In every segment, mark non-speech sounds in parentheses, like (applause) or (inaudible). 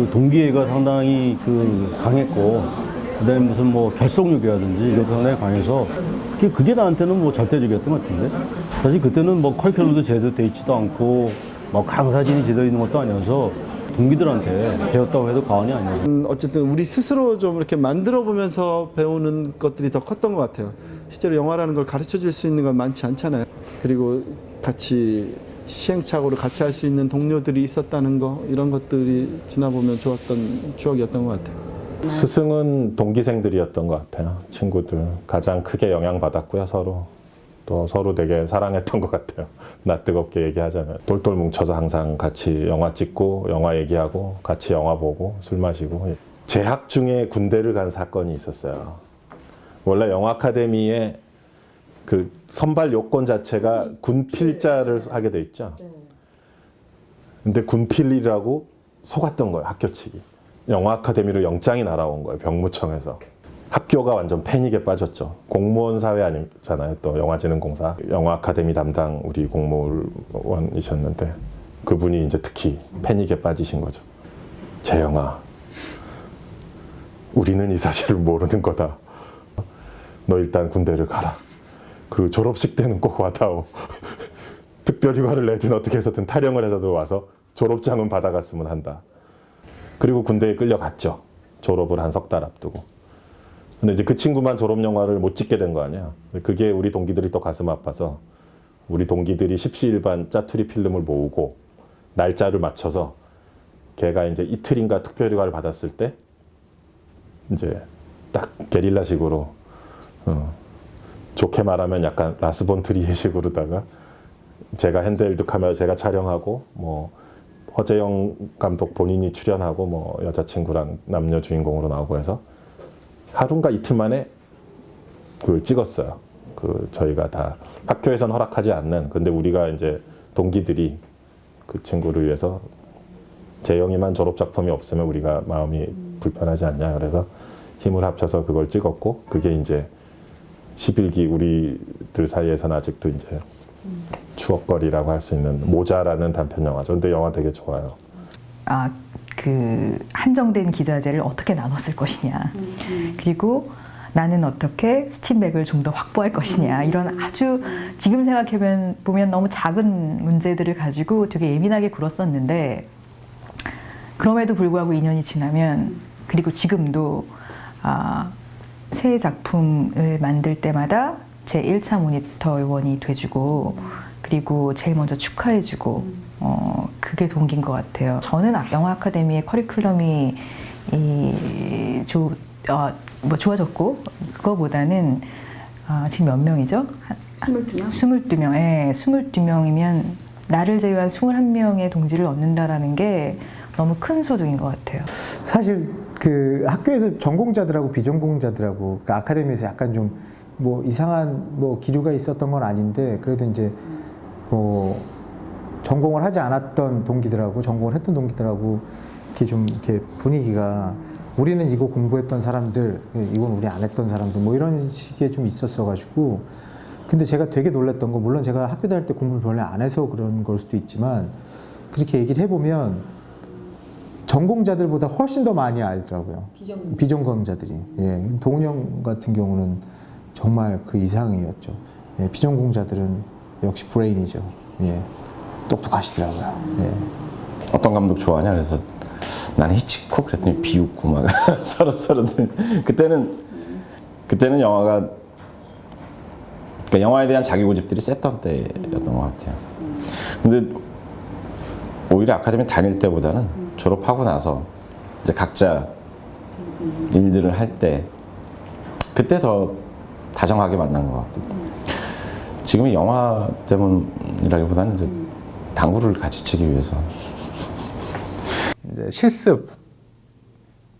그 동기애가 상당히 그 강했고 그다음에 무슨 뭐 결속력이라든지 게 상당히 강해서 그게, 그게 나한테는 뭐 절대적이었던 것 같은데 사실 그때는 뭐 커리큘럼도 제대로 돼 있지도 않고 뭐 강사진이 제대로 있는 것도 아니어서 동기들한테 배웠다고 해도 과언이 아니에요. 음, 어쨌든 우리 스스로 좀 이렇게 만들어 보면서 배우는 것들이 더 컸던 것 같아요. 실제로 영화라는 걸 가르쳐 줄 수 있는 건 많지 않잖아요. 그리고 같이 시행착오를 같이 할 수 있는 동료들이 있었다는 거 이런 것들이 지나보면 좋았던 추억이었던 것 같아요. 스승은 동기생들이었던 것 같아요. 친구들 가장 크게 영향받았고요 서로 또 서로 되게 사랑했던 것 같아요. (laughs) 나 뜨겁게 얘기하자면 똘똘 뭉쳐서 항상 같이 영화 찍고 영화 얘기하고 같이 영화 보고 술 마시고 재학 중에 군대를 간 사건이 있었어요. 원래 영화 아카데미에 그 선발 요건 자체가 군필자를 하게 돼 있죠. 근데 군필이라고 속았던 거예요 학교 측이. 영화 아카데미로 영장이 날아온 거예요 병무청에서. 학교가 완전 패닉에 빠졌죠. 공무원 사회 아니잖아요. 또 영화진흥공사 영화 아카데미 담당 우리 공무원이셨는데 그분이 이제 특히 패닉에 빠지신 거죠. 재영아, 우리는 이 사실을 모르는 거다. 너 일단 군대를 가라. 그리고 졸업식 때는 꼭 와다오. (laughs) 특별휴가를 내든 어떻게 해서든 타령을 해서도 와서 졸업장은 받아갔으면 한다. 그리고 군대에 끌려갔죠. 졸업을 한 석 달 앞두고. 근데 이제 그 친구만 졸업 영화를 못 찍게 된 거 아니야. 그게 우리 동기들이 또 가슴 아파서 우리 동기들이 십시일반 짜투리 필름을 모으고 날짜를 맞춰서 걔가 이제 이틀인가 특별휴가를 받았을 때 이제 딱 게릴라식으로 어, 좋게 말하면 약간 라스본 트리에식으로다가 제가 핸드헬드 카메라 제가 촬영하고 뭐 허재영 감독 본인이 출연하고 뭐 여자친구랑 남녀 주인공으로 나오고 해서 하루인가 이틀 만에 그걸 찍었어요. 그 저희가 다 학교에선 허락하지 않는 근데 우리가 이제 동기들이 그 친구를 위해서 재영이만 졸업 작품이 없으면 우리가 마음이 불편하지 않냐 그래서 힘을 합쳐서 그걸 찍었고 그게 이제 11기 우리들 사이에서는 아직도 이제 추억거리라고 할 수 있는 모자라는 단편 영화죠. 근데 영화 되게 좋아요. 아, 그 한정된 기자재를 어떻게 나눴을 것이냐. 그리고 나는 어떻게 스팀백을 좀 더 확보할 것이냐. 이런 아주 지금 생각해보면 보면 너무 작은 문제들을 가지고 되게 예민하게 굴었었는데 그럼에도 불구하고 2년이 지나면 그리고 지금도 아, 새 작품을 만들 때마다 제 1차 모니터원이 돼주고 그리고 제일 먼저 축하해주고 어, 그게 동기인 것 같아요. 저는 아- 영화 아카데미의 커리큘럼이 이, 조, 어, 뭐 좋아졌고 그거보다는 아, 지금 몇 명이죠? 22명? 22명. 예, 22명이면 나를 제외한 21명의 동지를 얻는다라는 게 너무 큰 소득인 것 같아요. 사실 그 학교에서 전공자들하고 비전공자들하고 그 아카데미에서 약간 좀 뭐 이상한 뭐 기류가 있었던 건 아닌데 그래도 이제 뭐 전공을 하지 않았던 동기들하고 전공을 했던 동기들하고 이렇게 좀 이렇게 분위기가 우리는 이거 공부했던 사람들 이건 우리 안 했던 사람들 뭐 이런 식의 좀 있었어 가지고 근데 제가 되게 놀랐던 거 물론 제가 학교 다닐 때 공부를 별로 안 해서 그런 걸 수도 있지만 그렇게 얘기를 해보면 전공자들보다 훨씬 더 많이 알더라고요. 비전 비전공자들이. 예. 동훈형 같은 경우는 정말 그 이상이었죠. 예. 비전공자들은 역시 브레인이죠. 예. 똑똑하시더라고요. 예. 어떤 감독 좋아하냐 그래서 나는 히치콕 그랬더니 비웃고 막 (laughs) 서로 서로 그때는 그때는 영화가 그러니까 영화에 대한 자기 고집들이 셌던 때였던 것 같아요. 근데 오히려 아카데미 다닐 때보다는 졸업하고 나서 이제 각자 일들을 할 때 그때 더 다정하게 만난 것 같고. 지금은 영화 때문이라기보다는 이제 당구를 같이 치기 위해서. 이제 실습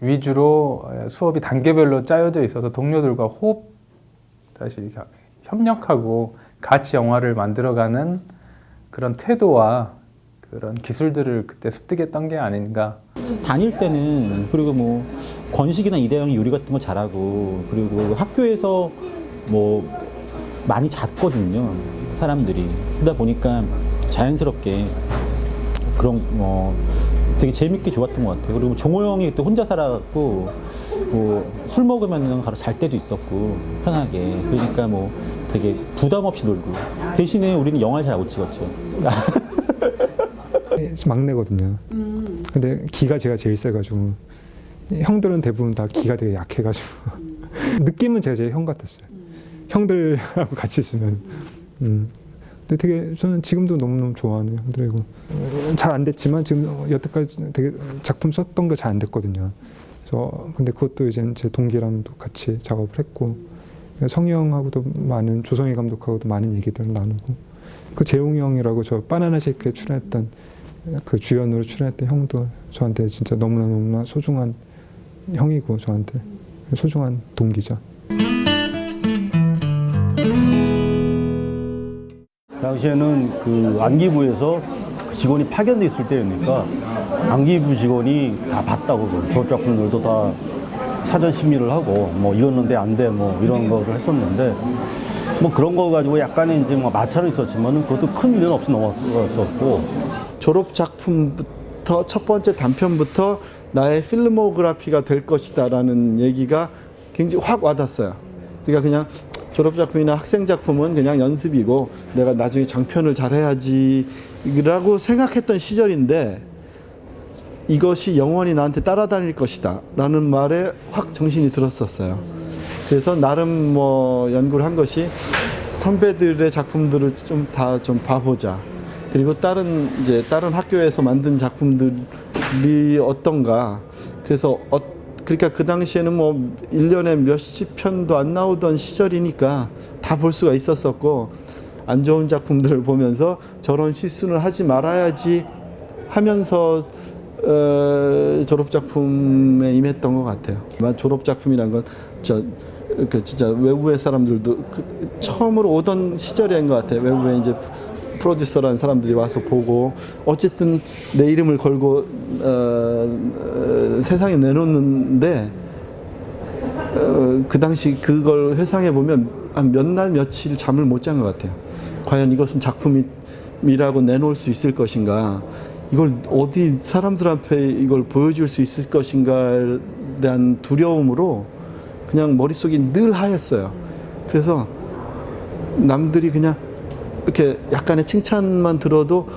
위주로 수업이 단계별로 짜여져 있어서 동료들과 호흡 다시 협력하고 같이 영화를 만들어가는 그런 태도와 그런 기술들을 그때 습득했던 게 아닌가 다닐 때는 그리고 뭐 건식이나 이대형 요리 같은 거 잘하고 그리고 학교에서 뭐 많이 잤거든요 사람들이 그러다 보니까 자연스럽게 그런 뭐 되게 재밌게 좋았던 것 같아요. 그리고 종호 형이 그때 혼자 살아갖고 뭐 술 먹으면 가서 잘 때도 있었고 편하게 그러니까 뭐 되게 부담 없이 놀고 대신에 우리는 영화를 잘 못 찍었죠. (laughs) 막내거든요. 근데 기가 제가 제일 세가지고 형들은 대부분 다 기가 되게 약해가지고 (laughs) 느낌은 제가 제일 형 같았어요. 형들하고 같이 있으면. 음. 근데 되게 저는 지금도 너무너무 좋아하는 형들이고 잘 안 됐지만 지금 여태까지 되게 작품 썼던 게 잘 안 됐거든요. 그래서 근데 그것도 이제 제 동기랑도 같이 작업을 했고 성희 형하고도 많은 조성희 감독하고도 많은 얘기들을 나누고 그 재웅이 형이라고 저 바나나 쉐이크에 출연했던 그 주연으로 출연했던 형도 저한테 진짜 너무나 너무나 소중한 형이고 저한테 소중한 동기죠. 당시에는 그 안기부에서 그 직원이 파견돼 있을 때였으니까 안기부 직원이 다 봤다고 졸업 작품들도 다 사전 심의를 하고 뭐 이었는데 안 돼 뭐 이런 거를 했었는데 뭐 그런 거 가지고 약간의 이제 뭐 마찰은 있었지만은 그것도 큰 일은 없이 넘어갔었고 졸업 작품부터 첫 번째 단편부터 나의 필모그래피가 될 것이다 라는 얘기가 굉장히 확 와닿았어요. 그러니까 그냥 졸업 작품이나 학생 작품은 그냥 연습이고 내가 나중에 장편을 잘해야지 라고 생각했던 시절인데 이것이 영원히 나한테 따라다닐 것이다 라는 말에 확 정신이 들었었어요. 그래서 나름 뭐 연구를 한 것이 선배들의 작품들을 좀 다좀 봐보자. 그리고 다른 이제 다른 학교에서 만든 작품들이 어떤가. 그래서 어, 그러니까 그 당시에는 뭐 1년에 몇십 편도 안 나오던 시절이니까 다 볼 수가 있었었고 안 좋은 작품들을 보면서 저런 실수는 하지 말아야지 하면서 어, 졸업 작품에 임했던 것 같아요. 아마 졸업 작품이란 건 저 그 진짜 외부의 사람들도 그 처음으로 오던 시절인 것 같아요. 외부에 이제 프로듀서라는 사람들이 와서 보고 어쨌든 내 이름을 걸고 어, 어, 세상에 내놓는데 어, 그 당시 그걸 회상해 보면 한 몇 날 며칠 잠을 못 잔 것 같아요. 과연 이것은 작품이라고 내놓을 수 있을 것인가? 이걸 어디 사람들 앞에 이걸 보여줄 수 있을 것인가에 대한 두려움으로 그냥 머릿속이 늘 하였어요. 그래서 남들이 그냥 이렇게 약간의 칭찬만 들어도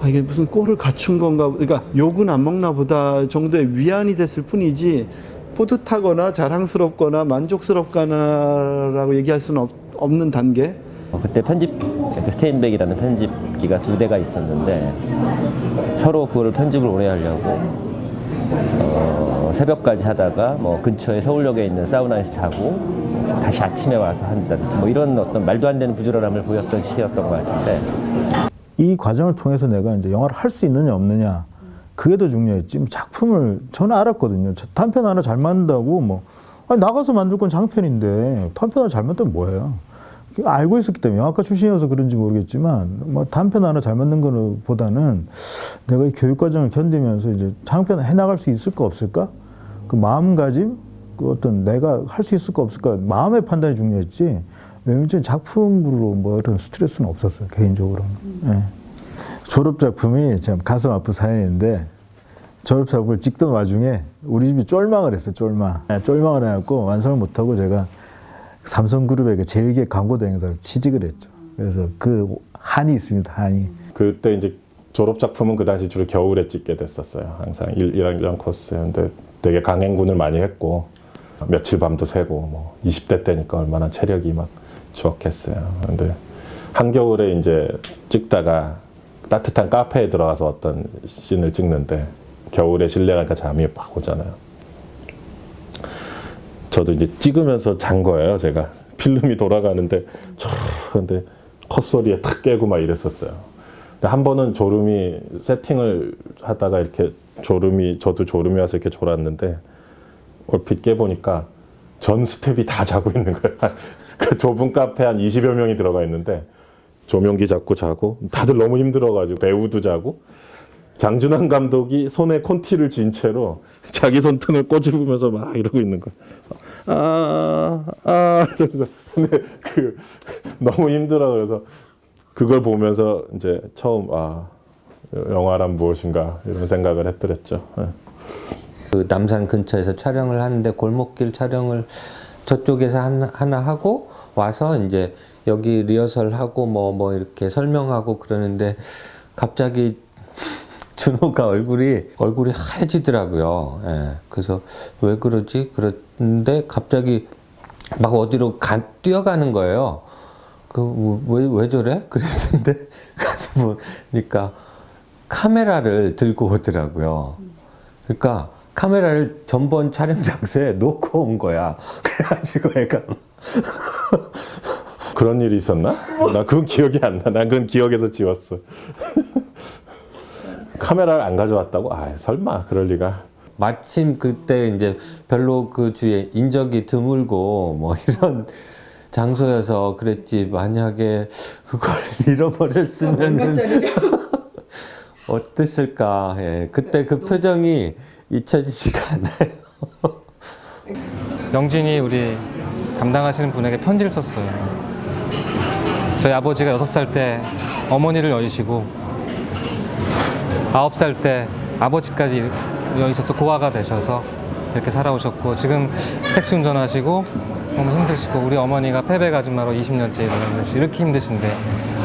아, 이게 무슨 꼴을 갖춘 건가 그러니까 욕은 안 먹나 보다 정도의 위안이 됐을 뿐이지 뿌듯하거나 자랑스럽거나 만족스럽거나 라고 얘기할 수는 없, 없는 단계. 어, 그때 편집 그 스테인백이라는 편집기가 두 대가 있었는데 서로 그걸 편집을 오래 하려고 어, 새벽까지 하다가 뭐 근처에 서울역에 있는 사우나에서 자고 다시 아침에 와서 한다든지 뭐 이런 어떤 말도 안 되는 부지런함을 보였던 시기였던 것 같은데. 이 과정을 통해서 내가 이제 영화를 할 수 있느냐 없느냐 그게 더 중요했지. 뭐 작품을 저는 알았거든요. 저 단편 하나 잘 만든다고 뭐. 아니, 나가서 만들 건 장편인데 단편 하나 잘 만들면 뭐예요? 알고 있었기 때문에 영화과 출신이어서 그런지 모르겠지만 뭐 단편 하나 잘 만든 거는 보다는 내가 이 교육 과정을 견디면서 이제 장편 해 나갈 수 있을까 없을까? 그 마음가짐 그 어떤 내가 할 수 있을까 없을까 마음의 판단이 중요했지. 왜냐면 작품으로 뭐 이런 스트레스는 없었어요 개인적으로는. 예. 졸업 작품이 참 가슴 아픈 사연인데 졸업 작품을 찍던 와중에 우리 집이 쫄망을 했어요 쫄망. 예, 쫄망을 해갖고 완성을 못하고 제가 삼성그룹의 그 제일기획 광고 대행사를 취직을 했죠. 그래서 그 한이 있습니다 한이. 그때 이제 졸업 작품은 그 당시 주로 겨울에 찍게 됐었어요. 항상 일, 1학년 코스였는데 되게 강행군을 많이 했고 며칠 밤도 새고 뭐 20대 때니까 얼마나 체력이 막 추억했어요. 근데 한겨울에 이제 찍다가 따뜻한 카페에 들어가서 어떤 씬을 찍는데 겨울에 실내 가니까 잠이 막 오잖아요. 저도 이제 찍으면서 잔 거예요. 제가 필름이 돌아가는데 촤 근데 컷소리에 탁 깨고 막 이랬었어요. 근데 한 번은 졸음이 세팅을 하다가 이렇게 졸음이 저도 졸음이 와서 이렇게 졸았는데 얼핏 깨보니까 전 스텝이 다 자고 있는 거예요. (laughs) 그 좁은 카페 한 20여 명이 들어가 있는데 조명기 잡고 자고 다들 너무 힘들어가지고 배우도 자고 장준환 감독이 손에 콘티를 쥔 채로 자기 손등을 꼬집으면서 막 이러고 있는 거야. 아, 아, 이러면서. 근데 그, 너무 힘들어. 그래서 그걸 보면서 이제 처음, 아, 영화란 무엇인가 이런 생각을 했더랬죠. 예. 그 남산 근처에서 촬영을 하는데 골목길 촬영을 저쪽에서 하나, 하고 와서 이제 여기 리허설 하고 뭐뭐 이렇게 설명하고 그러는데 갑자기 (laughs) 준호가 얼굴이 얼굴이 하얘지더라고요. 예. 그래서 왜 그러지? 그런데 갑자기 막 어디로 가, 뛰어가는 거예요. 그왜 왜 저래? (laughs) 그랬는데 가서 보니까 카메라를 들고 오더라고요. 그러니까 카메라를 전번 촬영 장소에 놓고 온 거야. (laughs) 그래가지고 애가 (laughs) 그런 일이 있었나? 나 그건 기억이 안 나. 난 그건 기억에서 지웠어. (laughs) 카메라를 안 가져왔다고? 아 설마 그럴 리가. 마침 그때 이제 별로 그 주위에 인적이 드물고 뭐 이런 장소여서 그랬지 만약에 그걸 잃어버렸으면 어땠을까 예. 그때 그 표정이 잊혀지지가 않아요 (laughs) 영진이 우리 담당하시는 분에게 편지를 썼어요. 저희 아버지가 6살 때 어머니를 여의시고 9살 때 아버지까지 여의셔서 고아가 되셔서 이렇게 살아오셨고 지금 택시 운전하시고 너무 힘드시고 우리 어머니가 폐배 아줌마로 20년째 일하는 이렇게 힘드신데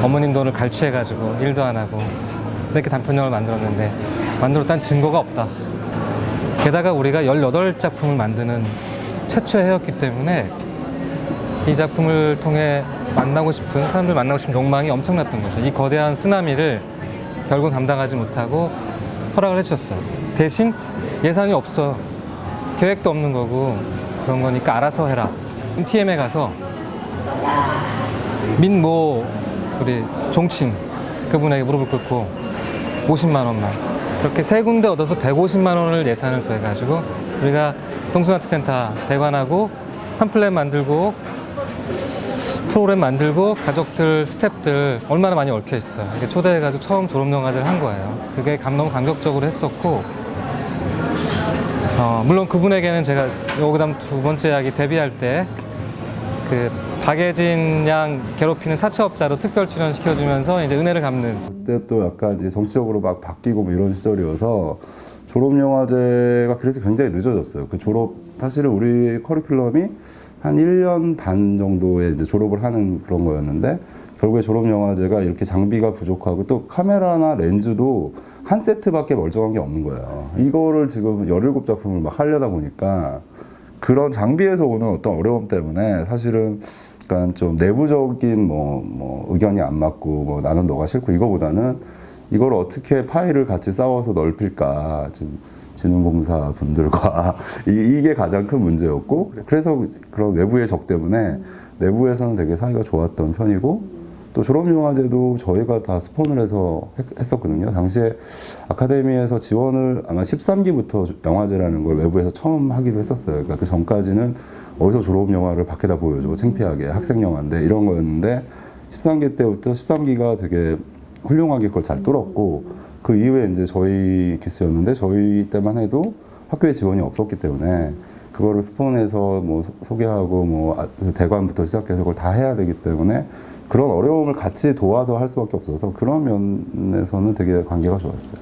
어머님 돈을 갈취해가지고 일도 안 하고 이렇게 단편영화를 만들었는데 만들었다는 증거가 없다. 게다가 우리가 18작품을 만드는 최초의 해였기 때문에 이 작품을 통해 만나고 싶은 사람들 만나고 싶은 욕망이 엄청났던 거죠. 이 거대한 쓰나미를 결국 감당하지 못하고 허락을 해주셨어요. 대신 예산이 없어. 계획도 없는 거고 그런 거니까 알아서 해라. TM에 가서 민모 우리 종친 그분에게 무릎을 꿇고 50만 원만 그렇게 세 군데 얻어서 150만 원을 예산을 구해가지고 우리가 동순아트센터 대관하고 팜플렛 만들고 프로그램 만들고 가족들, 스탭들 얼마나 많이 얽혀 있어요. 이렇게 초대해가지고 처음 졸업영화제를 한 거예요. 그게 감, 너무 감격적으로 했었고 어, 물론 그분에게는 제가 요 그다음 두 번째 이야기 데뷔할 때 그 박예진 양 괴롭히는 사채업자로 특별 출연 시켜주면서 이제 은혜를 갚는 그때 또 약간 이제 정치적으로 막 바뀌고 뭐 이런 시절이어서 졸업 영화제가 그래서 굉장히 늦어졌어요. 그 졸업 사실은 우리 커리큘럼이 한 1년 반 정도에 이제 졸업을 하는 그런 거였는데 결국에 졸업 영화제가 이렇게 장비가 부족하고 또 카메라나 렌즈도 한 세트밖에 멀쩡한 게 없는 거예요. 이거를 지금 17작품을 막 하려다 보니까 그런 장비에서 오는 어떤 어려움 때문에 사실은 약간 좀 내부적인 뭐, 뭐 의견이 안 맞고 뭐 나는 너가 싫고 이거보다는 이걸 어떻게 파일을 같이 싸워서 넓힐까 지금 진흥공사 분들과 (laughs) 이, 게 가장 큰 문제였고 그래서 그런 외부의 적 때문에 내부에서는 되게 사이가 좋았던 편이고 또 졸업영화제도 저희가 다 스폰을 해서 했, 었거든요 당시에 아카데미에서 지원을 아마 13기부터 영화제라는 걸 외부에서 처음 하기로 했었어요. 그러니까 그 전까지는 어디서 졸업 영화를 밖에다 보여줘 창피하게 학생 영화인데 이런 거였는데 13기 때부터 13기가 되게 훌륭하게 그걸 잘 뚫었고 그 이후에 이제 저희 케이스였는데 저희 때만 해도 학교에 지원이 없었기 때문에 그거를 스폰해서 뭐 소개하고 뭐 아, 대관부터 시작해서 그걸 다 해야 되기 때문에 그런 어려움을 같이 도와서 할 수밖에 없어서 그런 면에서는 되게 관계가 좋았어요.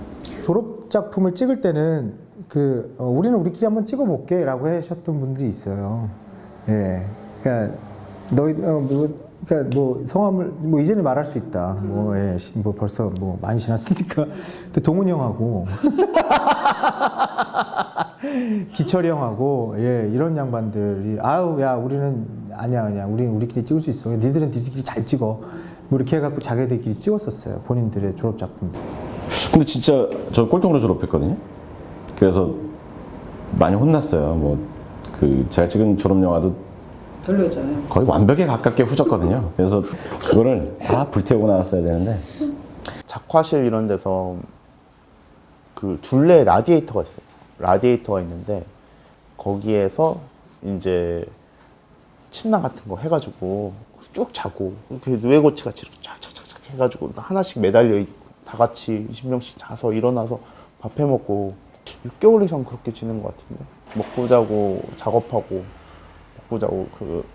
졸업 작품을 찍을 때는 그 어, 우리는 우리끼리 한번 찍어볼게 라고 하셨던 분들이 있어요. 예, 그러니까 너희 어, 뭐, 그러니까 뭐 성함을 뭐 이제는 말할 수 있다. 뭐, 예, 시- 뭐 벌써 뭐 많이 지났으니까. (laughs) 근데 동훈이 형하고 (laughs) 기철이 형하고 예 이런 양반들이 아우 야 우리는 아니야 아니야 우리는 우리끼리 찍을 수 있어. 니들은 니들끼리 잘 찍어. 뭐 이렇게 해갖고 자기들끼리 찍었었어요. 본인들의 졸업 작품들. 근데 진짜 저 꼴통으로 졸업했거든요. 그래서 많이 혼났어요. 뭐 그 제가 찍은 졸업 영화도 별로였잖아요. 거의 완벽에 가깝게 후졌거든요. 그래서 그거를 아 불태우고 나왔어야 되는데 작화실 이런 데서 그 둘레 라디에이터가 있어요. 라디에이터가 있는데 거기에서 이제 침낭 같은 거 해가지고 쭉 자고 이렇게 누에고치 같이 이렇게 쫙쫙쫙 해가지고 하나씩 매달려 있고 다 같이 20명씩 자서 일어나서 밥해 먹고 6개월 이상 그렇게 지낸 것 같은데 먹고 자고 작업하고 먹고 자고 그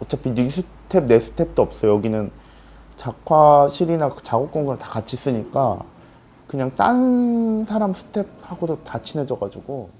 어차피 네 스텝 내 스텝도 없어 요. 여기는 작화실이나 그 작업 공간을 다 같이 쓰니까 그냥 딴 사람 스텝하고도 다 친해져 가지고